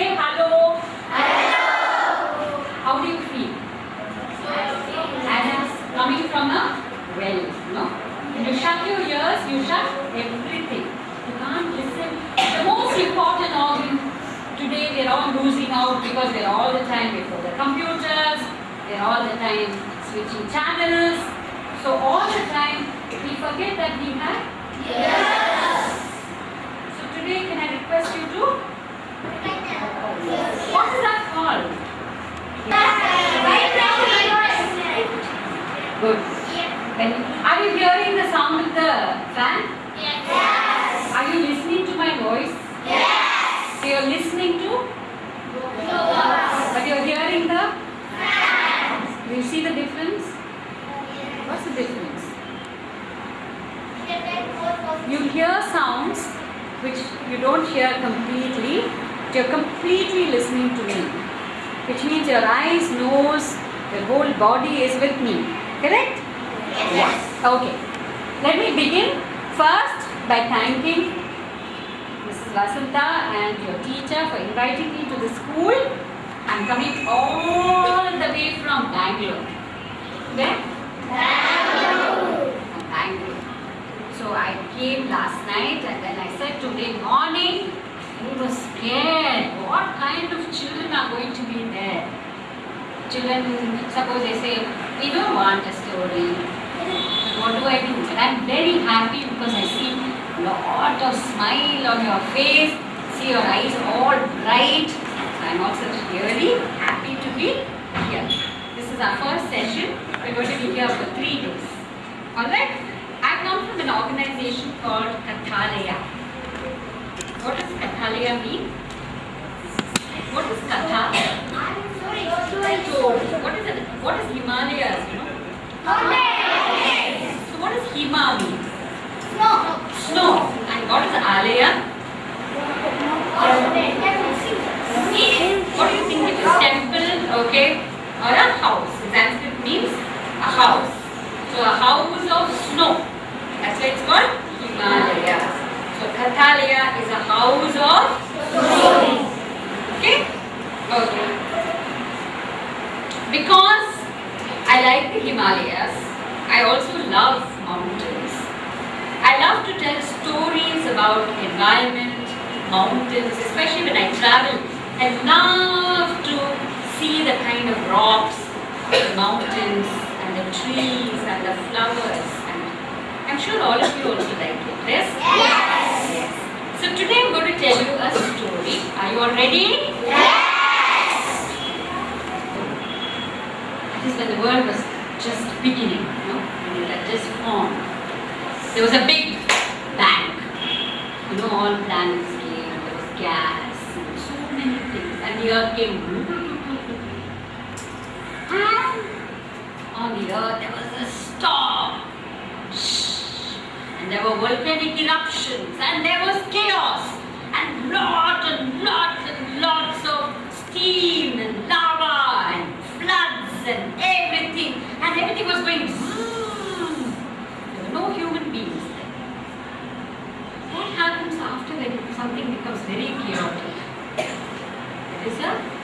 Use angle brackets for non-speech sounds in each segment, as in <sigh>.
Say hello. Hello. How do you feel? As it's coming from a well, no? You shut your ears, you shut everything. You can't listen. The most important organ today, they're all losing out because they're all the time before the computers, they're all the time switching channels. So all the time, we forget that we have yes. So today, can I request you to? What is that called? Good. When, are you hearing the sound of the fan? Yes. Are you listening to my voice? Yes. So you're listening to, but you're hearing the. Do you see the difference? What's the difference? You hear sounds which you don't hear completely, you're completely listening to me, which means your eyes, nose, your whole body is with me. Correct? Yes. Okay. Let me begin first by thanking Mrs. Vasanta and your teacher for inviting me to the school. I'm coming all the way from Bangalore. Where? Bangalore. From Bangalore. So I came last night and then I said today morning he were scared. What kind of children are going to be there? Children, suppose they say, we don't want a story. What do I do? But I'm very happy because I see a lot of smile on your face, see your eyes all bright. I'm also really happy to be here. This is our first session. We're going to be here for three days. Alright? I come from an organization called Kathalaya. What does Kathalaya mean? What is Katha? What is it? What is Himalayas, you know? So what does Hima mean? Snow. And what is Alaya? What do you think it is? Temple, okay? Or a house. Sanskrit means a house. So a house of snow. That's why it's called Himalayas. So is a house of snow. Okay? Okay. Because I like the Himalayas, I also love mountains. I love to tell stories about environment, mountains, especially when I travel. I love to see the kind of rocks, the mountains, and the trees, and the flowers. And I'm sure all of you also like it. Yes? Yes. So today I'm going to tell you a story. Are you all ready? Yes! That is when the world was just beginning, you know, when it had just formed. There was a big bang. You know, all planets came, there was gas, and so many things, and the earth came. And on the earth there was a storm. And there were volcanic eruptions, and there was chaos, and lots and lots and lots of steam and lava and floods and everything, and everything was going. zoom. There were no human beings there. What happens after when something becomes very chaotic? <coughs> There is a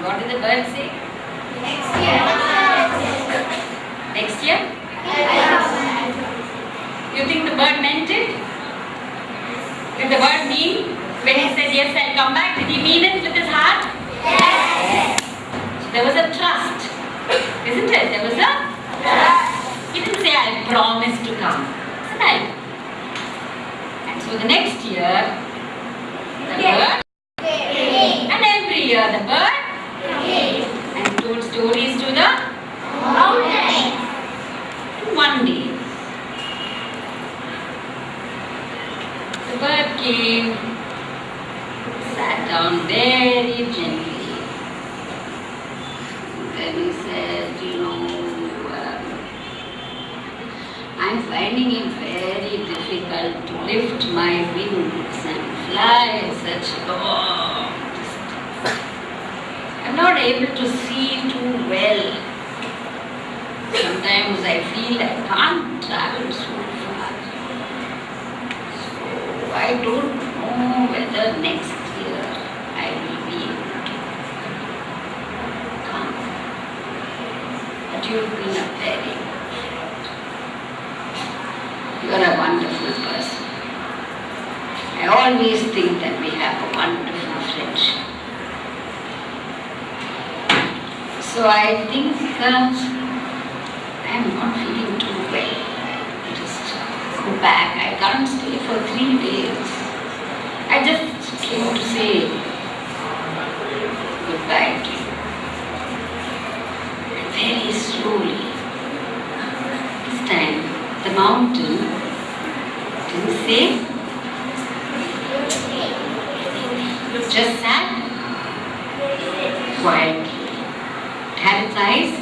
What is the currency? Next year. Next year? You think the bird meant it? Did the bird mean? When he said yes, I'll come back, did he mean it with his heart? Yes. There was a trust, isn't it? There was a trust. He didn't say, I promise to come. He. And so the next year, the yes. bird just sat quietly. It had its eyes,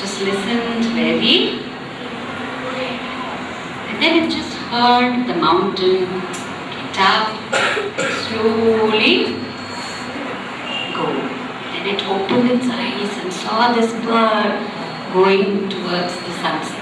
just listened very, and then it just heard the mountain get up, slowly go. Then it opened its eyes and saw this bird going towards the sunset.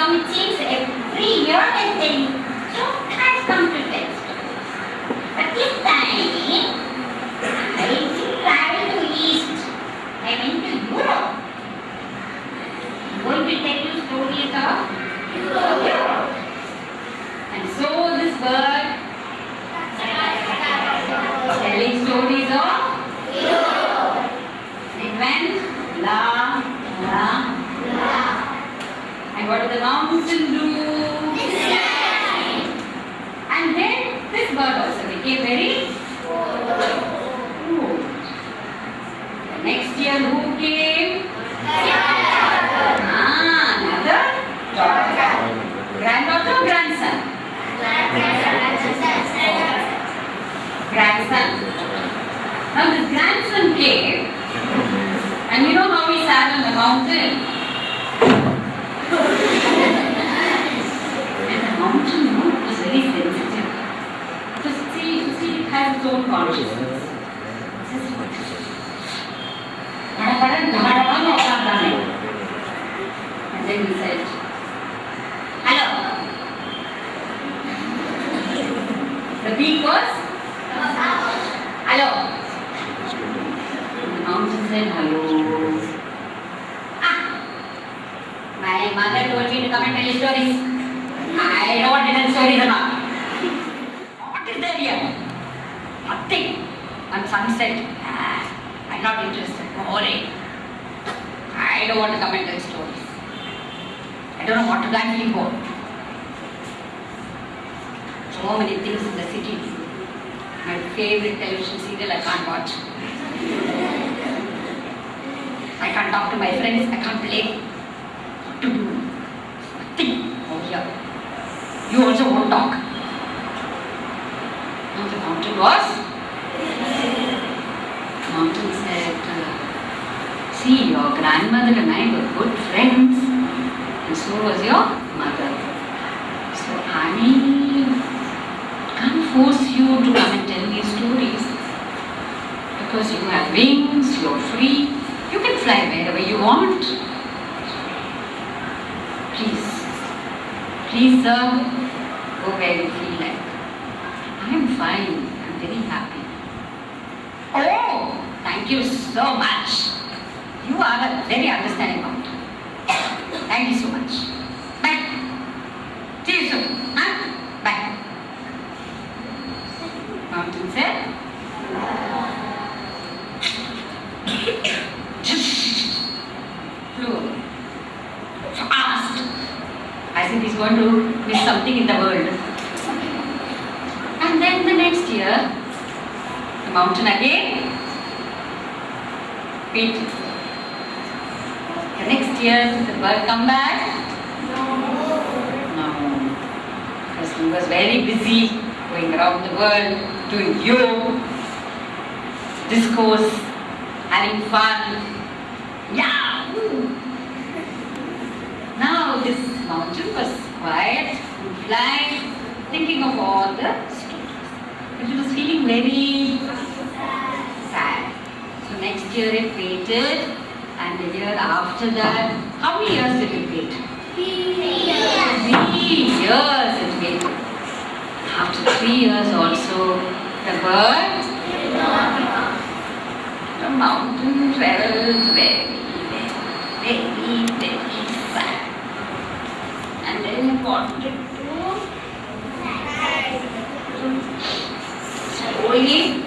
Mother used to come, it seems, every year and tell you. I've come to stories. But this time, I travel to East. I went to Europe. I'm going to tell you stories of Europe. And so this bird telling stories of it went la la and what did the mountain do? And then this bird also became very old. The next year who came? Ah, another daughter. Granddaughter or grandson? Grandson. Now this grandson came and you know how he sat on the mountain? Hello. The beak was? Very sensitive. So see, it has its own consciousness. And then he said, hello. The mountain said, Hello. Ah, my mother told me to come and tell you stories. I what little stories are. What is there here? Nothing. On sunset. Ah, I'm not interested. Boring. I don't want to come and tell stories. I don't know what to. I'm. So many things in the city. My favorite television serial I can't watch. I can't talk to my friends. I can't play. What to do? Nothing. Oh here. You also won't talk. Now the mountain was. Mountain said, uh, "See, your grandmother and I were good friends, and so was your mother. So I can't force you to come and tell me stories because you have wings, you're free, you can fly wherever you want. Please, please, sir, go where you feel like. I am fine, I'm very happy. Oh, thank you so much. You are a very understanding mountain. Thank you so much. Bye. See you soon. Huh? Bye. Mountain said, going to miss something in the world. And then the next year, the mountain again. Wait. The next year, the bird come back. No. Because he was very busy going around the world, doing yoga, discourse, having fun. Yeah! woo. Now this mountain was quiet and flying, thinking of all the stories. But it was feeling very sad. So next year it waited, and the year that, how many years did it wait? Three years Three years it waited. After three years also, the bird, the mountain felt very, very, very, very sad. And then it wanted to slowly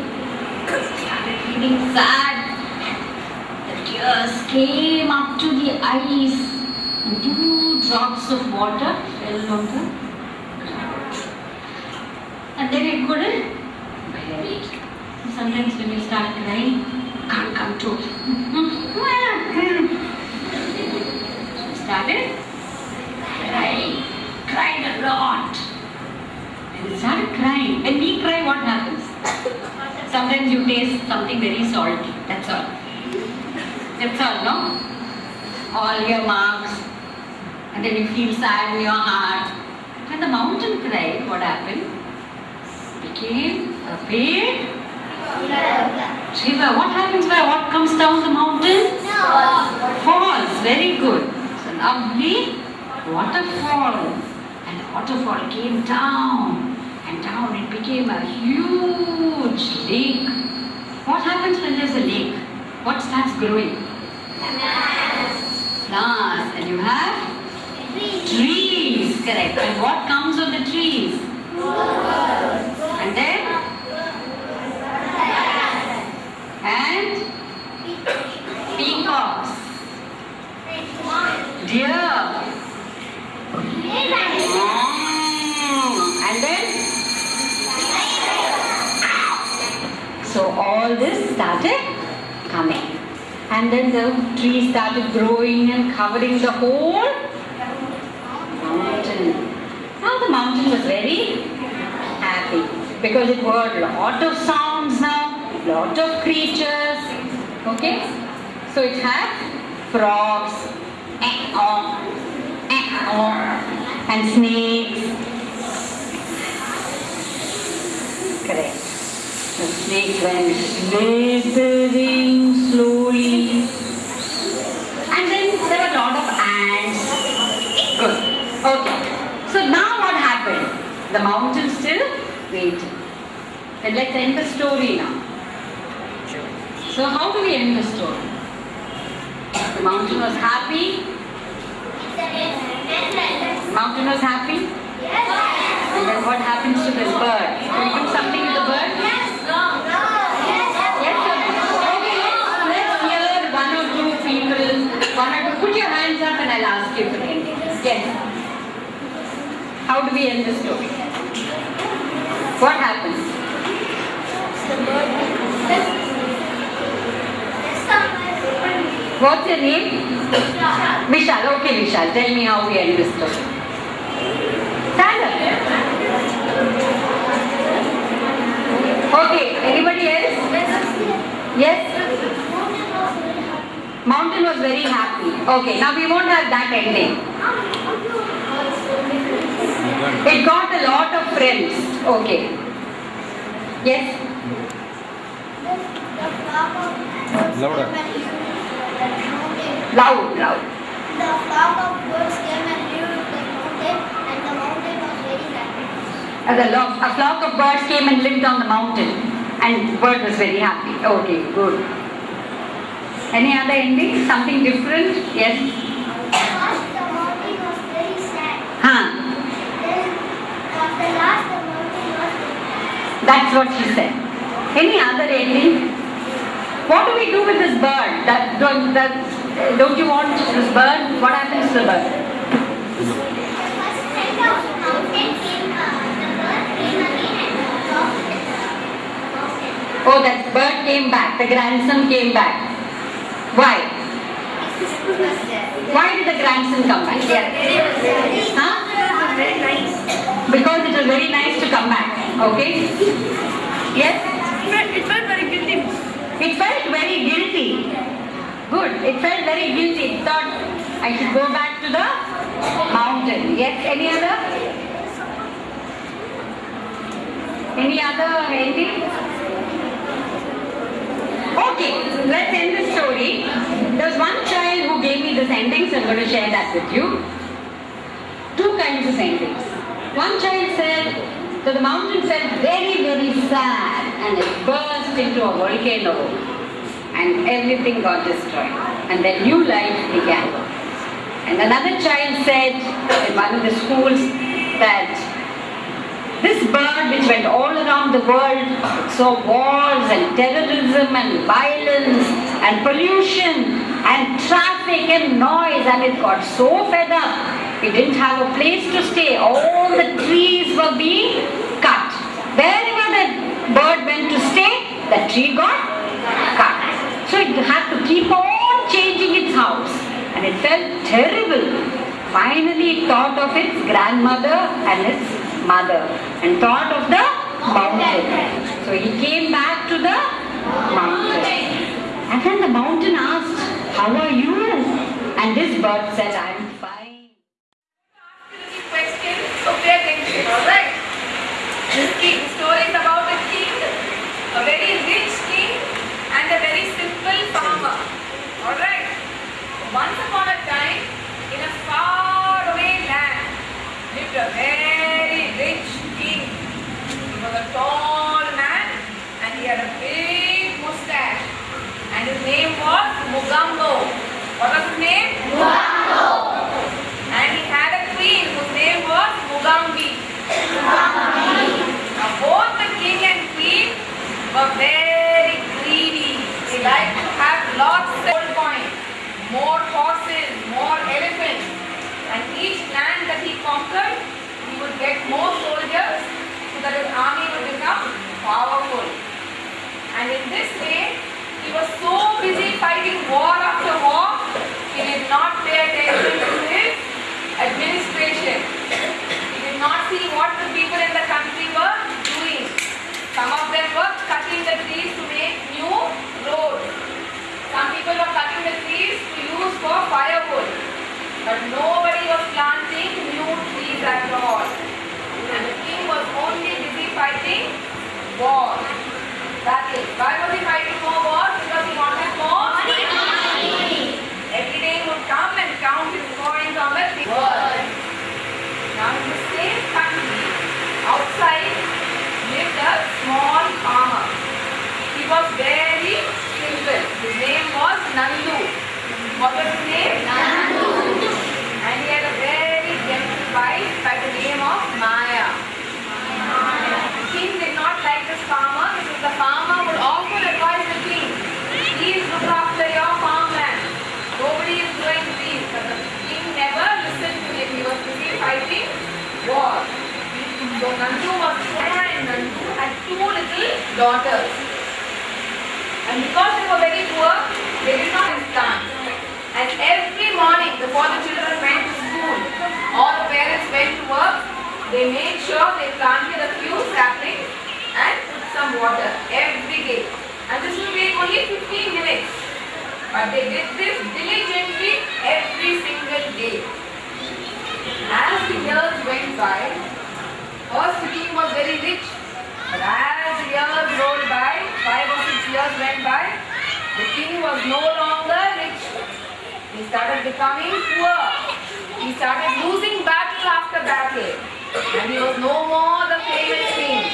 started feeling sad. Came up to the eyes and two drops of water fell on the. And then it couldn't bear it. Sometimes when you start crying, can't come control. <laughs> started crying, cried a lot. And it started crying. When we cry, what happens? Sometimes you taste something very salty. That's all. That's all, no? All your marks. And then you feel sad in your heart. When the mountain cried, what happened? Became a big river. What happens by what comes down the mountain? Falls. Very good. It's a lovely waterfall. And the waterfall came down and down. It became a huge lake. What happens when there's a lake? What starts growing? Plants. And you have trees. Correct. And what comes of the trees? And then? And peacocks. Deer. And then? So all this started coming. And then the trees started growing and covering the whole mountain. Now the mountain was very happy because it heard lot of sounds now, lot of creatures. Okay? So it had frogs, eh, oh, eh, oh, and snakes. Correct. The snake went slithering slowly. And then there were a lot of ants. Good. Okay. So now what happened? The mountain still waited. And let's end the story now. So how do we end the story? The mountain was happy. Mountain was happy. Yes. And then what happens to this bird? Do you do something with the bird? Yes, sir. Okay, let's hear one or two people. One or two. Put your hands up and I'll ask you to end it. Yes. How do we end the story? What happens? What's your name? Vishal. Okay, Vishal. Tell me how we end this story. Stand up. Okay. Anybody else? Yes? Mountain was very happy. Okay. Now we won't have that ending. It got a lot of friends. Okay. Yes? Louder. Loud, loud. The flock of birds came and lived in the mountain, and the mountain was very happy. As a, lo- a flock of birds came and lived on the mountain, and bird was very happy. Okay, good. Any other ending? Something different? Yes? The morning was very sad. Then, after last, morning. That's what she said. Any other ending? What do we do with this bird? That, don't, that, don't you want this bird? What happens to the bird? Oh, that bird came back. The grandson came back. Why? Why did the grandson come back? Huh? Because it was very nice to come back. Okay? Yes? It felt very guilty. It felt very guilty. Good. It felt very guilty. It thought I should go back to the mountain. Yes? Any other? Any other ending? Okay, let's end the story. There was one child who gave me this ending, so I'm going to share that with you. Two kinds of endings. One child said, so the mountain felt very, very sad and it burst into a volcano and everything got destroyed. And then new life began. And another child said in one of the schools that this bird which went all around the world saw wars and terrorism and violence and pollution and traffic and noise and it got so fed up it didn't have a place to stay. All the trees were being cut. Wherever the bird went to stay, the tree got cut. So it had to keep on changing its house and it felt terrible. Finally it thought of its grandmother and its mother and thought of the mountain. So he came back to the mountain. And then the mountain asked, How are you? And this bird said, I'm fine. question, so pay attention, alright? This king, story is about a king, a very rich king and a very simple farmer. Alright? Once upon a time, in a far away land, lived a very rich king. He was a tall man and he had a big mustache. And his name was Mugambo. What was his name? And he had a queen whose name was Mugambi. Now both the king and queen were very greedy. They liked to have lots of gold coins, more horses, more elephants. And each land that he conquered, he would get more soldiers so that his army would become powerful. And in this way, he was so busy fighting war after war, he did not pay attention to his administration. He did not see what the people in the country were doing. Some of them were cutting the trees to make new roads. Some people were cutting the trees to use for firewood. But nobody was planting new trees at all. And the king was only busy fighting wars. That is, why was he fighting more wars? Because he wanted more money. Every day he would come and count his coins on the. Now same country, outside lived a small farmer. He was very simple. His name was Nandu. What was his name? Nandu. And he had a very gentle wife by the name of Maya. The king did not like this farmer because the farmer would often advise the king, please look after your farmland. Nobody is doing this. But the king never listened to him. He was busy fighting war. So Nandu was and Nandu had two little daughters. And because they were very poor, they did not plants. And every morning before the children went to school, all the parents went to work, they made sure they planted a few saplings and put some water every day. And this will take only 15 minutes. But they did this diligently every single day. As the years went by, first the king was very rich. But as years rolled by, five or six years went by, the king was no longer rich. He started becoming poor. He started losing battle after battle. And he was no more the famous king.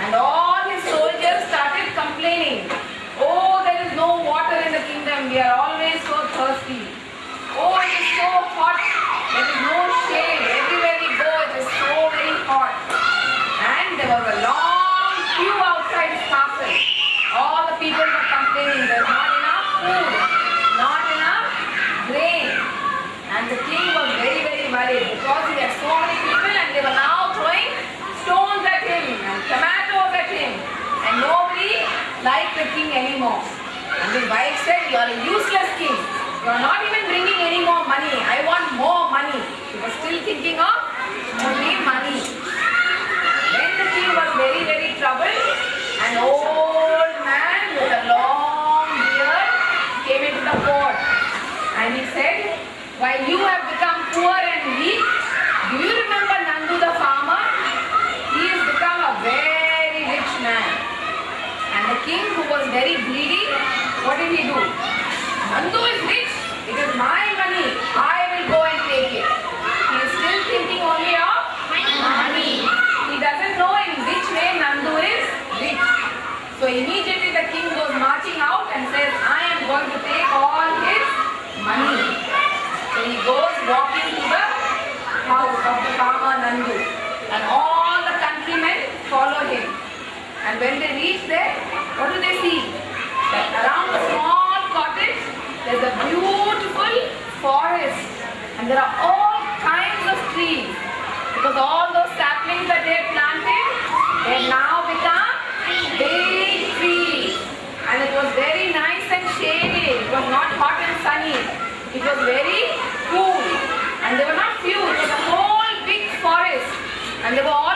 And all his soldiers started complaining. Oh, there is no water in the kingdom. We are always so thirsty. Oh, it is so hot. There is no shade hot. And there was a long queue outside his castle. All the people were complaining there's not enough food, not enough grain. And the king was very, very worried because he had so many people and they were now throwing stones at him and tomatoes at him. And nobody liked the king anymore. And his wife said, you are a useless king. You are not even bringing any more money. I want more money. He was still thinking of only money trouble, an old man with a long beard came into the court and he said, While you have become poor and weak, do you remember Nandu the farmer? He has become a very rich man. And the king who was very greedy, what did he do? Nandu is rich, it is my money. I going to take all his money. So he goes walking to the house of the farmer Nandu. And all the countrymen follow him. And when they reach there, what do they see? That around the small cottage, there's a beautiful forest. And there are all kinds of trees. Because all those saplings that they had planted, they now become big was very cool. And there were not few, It was a whole big forest. And there were all.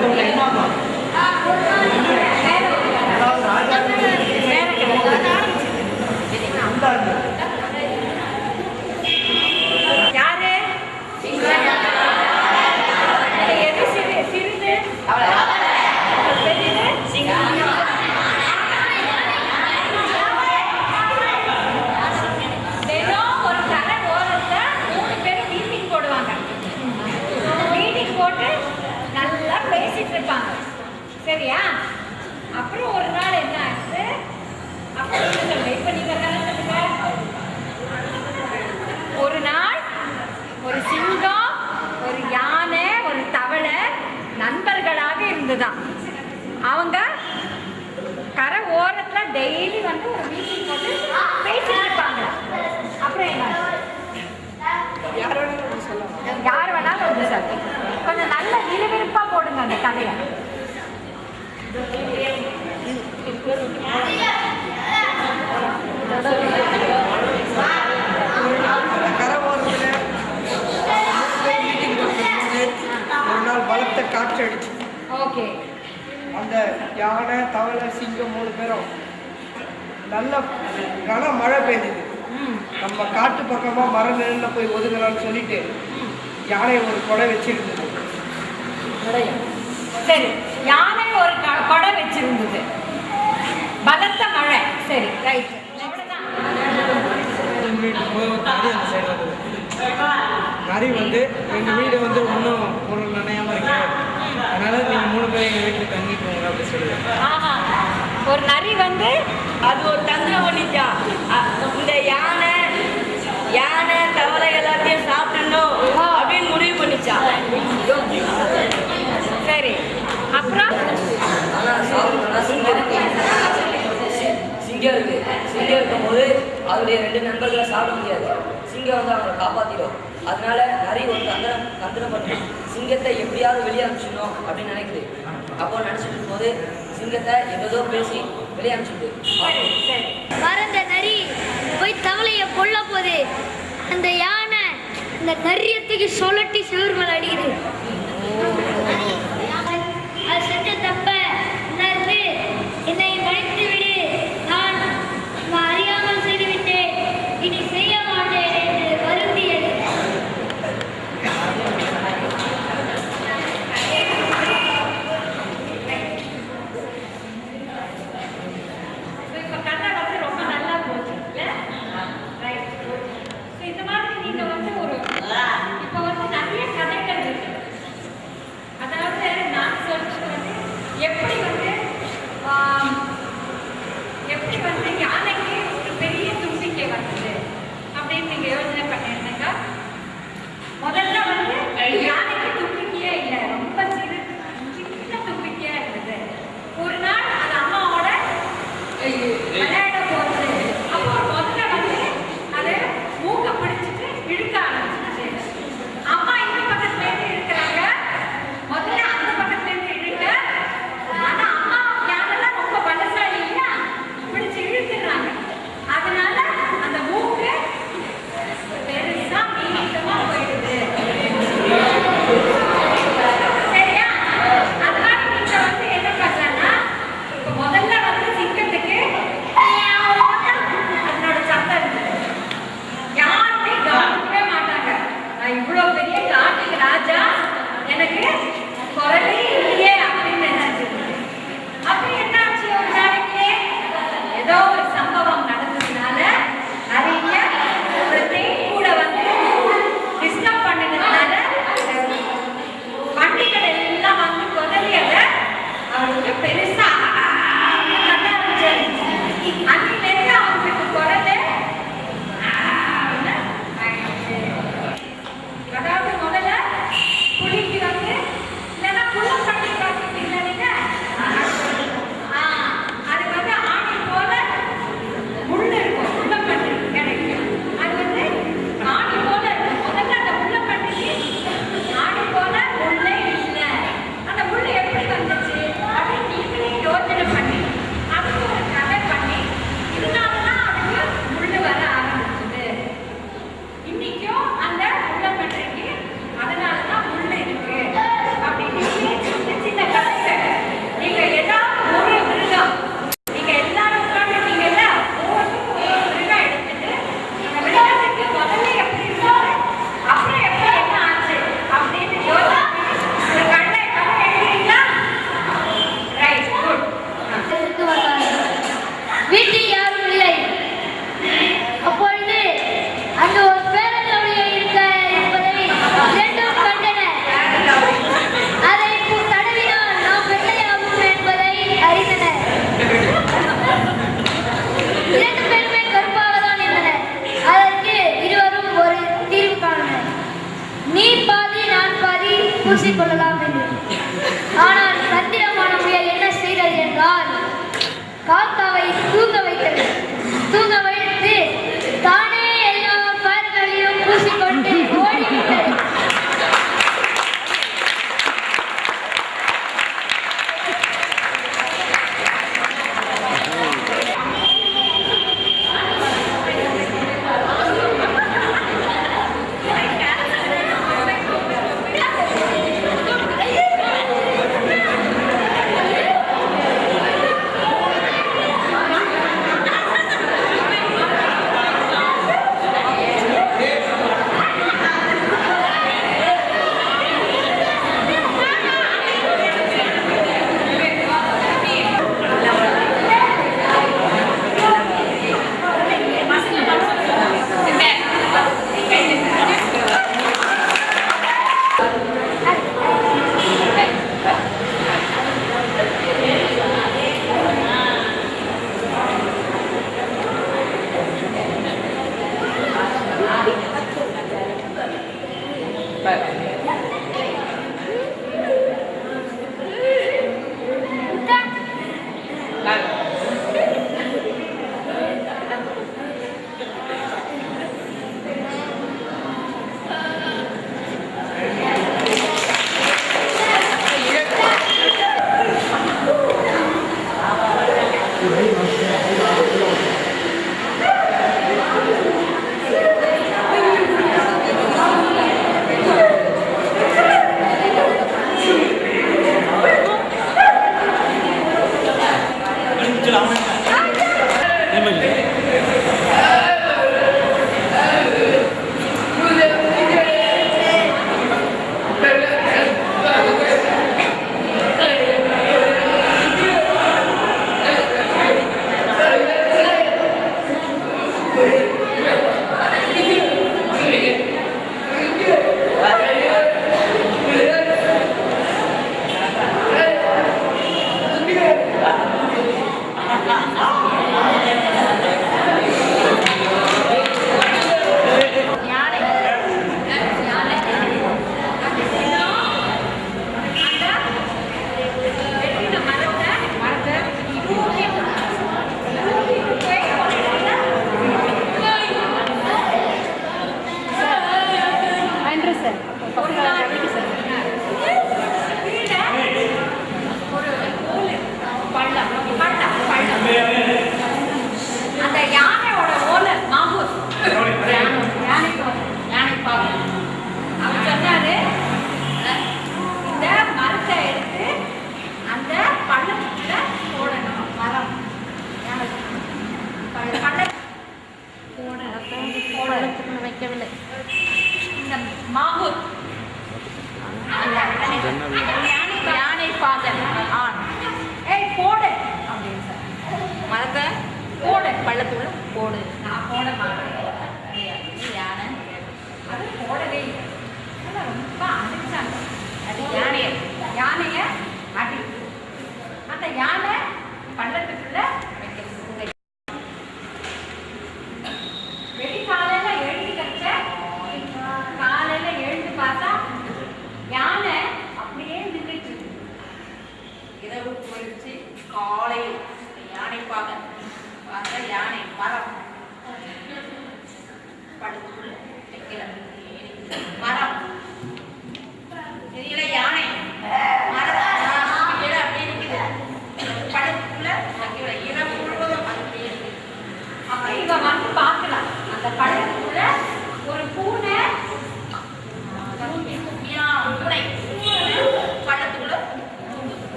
都没那嘛 வந்து ஒரு meeting போட்டு பேசிட்டு இருப்பாங்க அப்புறம் என்ன யார் வேணாலும் வந்து சார். கொஞ்சம் நல்ல விறுவிறுப்பாக போடுங்க அந்த கதையை. பலத்த காற்று அடிச்சு ஓகே. அந்த யானை தவளை சிங்கம் மூணு பேரும் நல்ல கன மழை பெய்ஞ்சுது நம்ம காட்டு பக்கமாக மர நெல்லில் போய் ஒதுங்கலாம்னு சொல்லிட்டு யானை ஒரு கொடை வச்சிருந்தது. சரி யானை ஒரு கொடை வச்சிருந்தது. பலத்த மழை. சரி ரைட் நரி வந்து எங்கள் வீடு வந்து இன்னும் பொருள் நினையாம இருக்கு. அதனால நீங்கள் மூணு பேர் எங்கள் வீட்டில் தங்கிக்கோங்க அப்படின்னு சொல்லுவேன் ஒரு நரி வந்து அது ஒரு தந்திரம் பண்ணிச்சான் இந்த யானை யானை தவளை எல்லாத்தையும் சாப்பிடணும் அப்படின்னு முடிவு பண்ணிச்சா? சரி. அப்புறம்? சிங்கம் இருக்கு. சிங்கம் இருக்கும்போது அவருடைய ரெண்டு நண்பர்களை சாப்பிட முடியாது. சிங்கம் வந்து அவங்களை காப்பாற்றிடும் அதனால நிறைய ஒரு தந்திரம் தந்திரம் பண்ணி சிங்கத்தை எப்படியாவது வெளியே அனுப்பிச்சிடணும் அப்படின்னு நினைக்குது. அப்போ நினச்சிட்டு போது சிங்கத்தை எங்கேதோ பேசி வெளியே அனுப்பிச்சுட்டு நரி போய் தவளையை கொல்ல போது அந்த யானை அந்த நரியத்துக்கு சொலட்டி சுவர் மேலே அடிக்குது.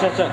是是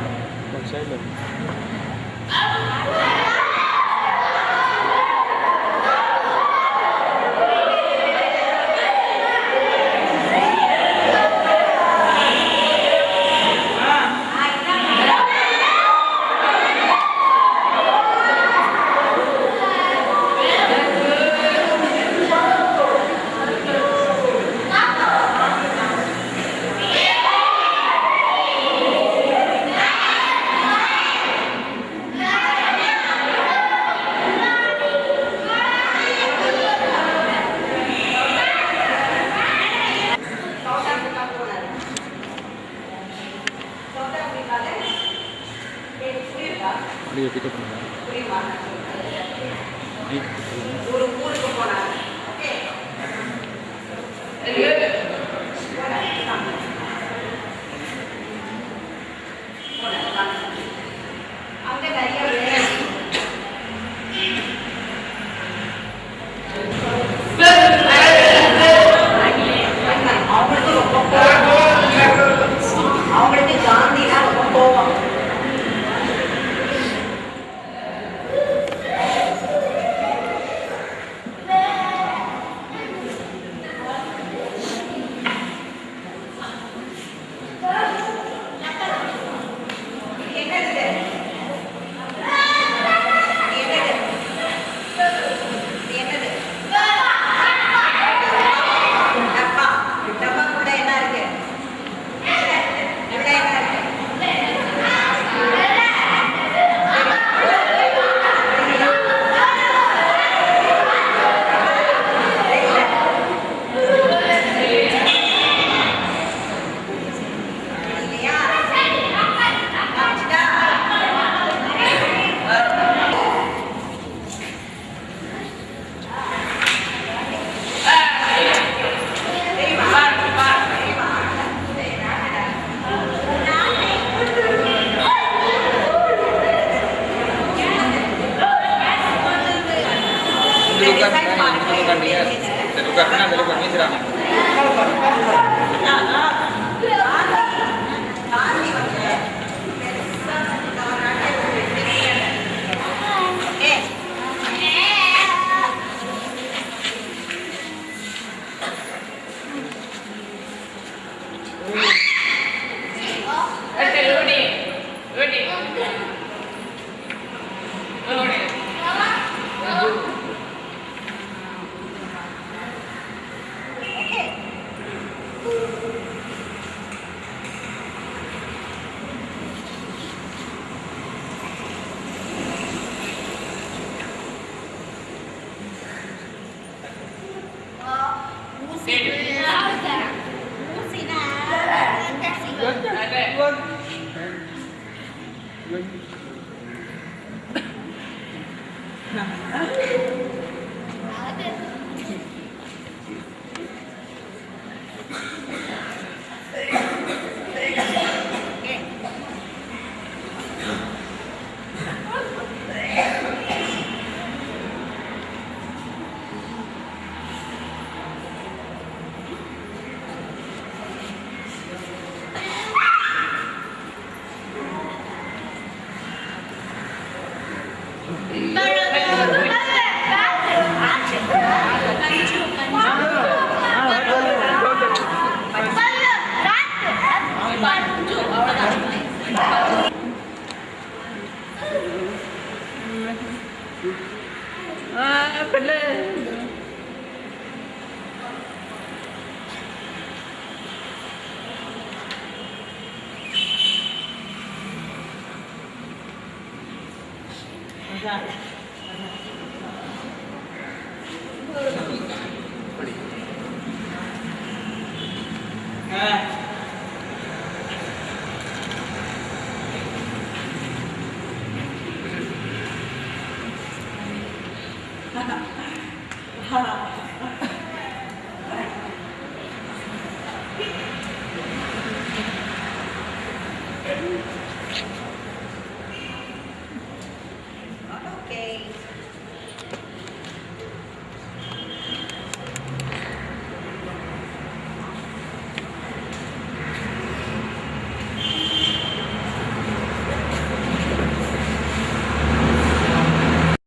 Okay.